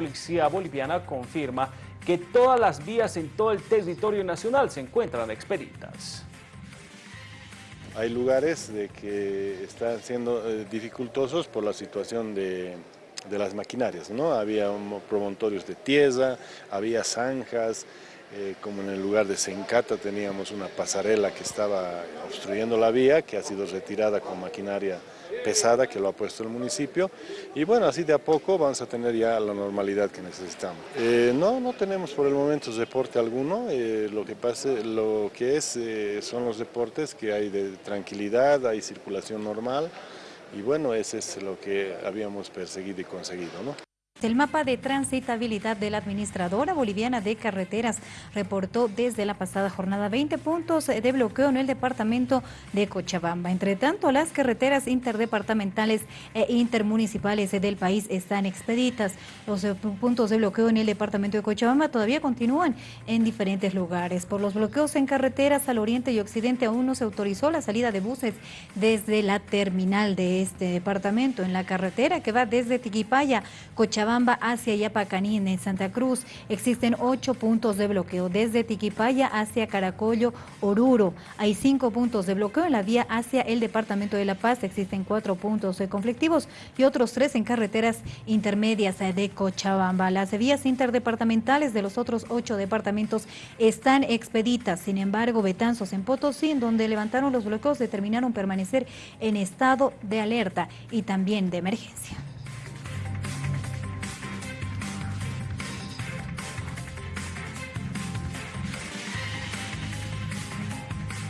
policía boliviana confirma que todas las vías en todo el territorio nacional se encuentran expeditas. Hay lugares de que están siendo eh, dificultosos por la situación de, las maquinarias, ¿no? Había promontorios de tierra, había zanjas, eh, como en el lugar de Sencata teníamos una pasarela que estaba obstruyendo la vía, que ha sido retirada con maquinaria pesada que lo ha puesto el municipio y bueno, así de a poco vamos a tener ya la normalidad que necesitamos. Eh, no, no tenemos por el momento deporte alguno, eh, lo, que pase, lo que es son los deportes que hay de tranquilidad, hay circulación normal y bueno, ese es lo que habíamos perseguido y conseguido. ¿no? El mapa de transitabilidad de la Administradora Boliviana de Carreteras reportó desde la pasada jornada 20 puntos de bloqueo en el departamento de Cochabamba. Entre tanto, las carreteras interdepartamentales e intermunicipales del país están expeditas. Los eh, puntos de bloqueo en el departamento de Cochabamba todavía continúan en diferentes lugares. Por los bloqueos en carreteras al oriente y occidente aún no se autorizó la salida de buses desde la terminal de este departamento. En la carretera que va desde Tiquipaya, Cochabamba, hacia Yapacanín, en Santa Cruz, existen ocho puntos de bloqueo. Desde Tiquipaya hacia Caracollo, Oruro. Hay cinco puntos de bloqueo en la vía hacia el departamento de La Paz. Existen cuatro puntos conflictivos y otros tres en carreteras intermedias de Cochabamba. Las vías interdepartamentales de los otros ocho departamentos están expeditas. Sin embargo, Betanzos en Potosí, donde levantaron los bloqueos, determinaron permanecer en estado de alerta y también de emergencia.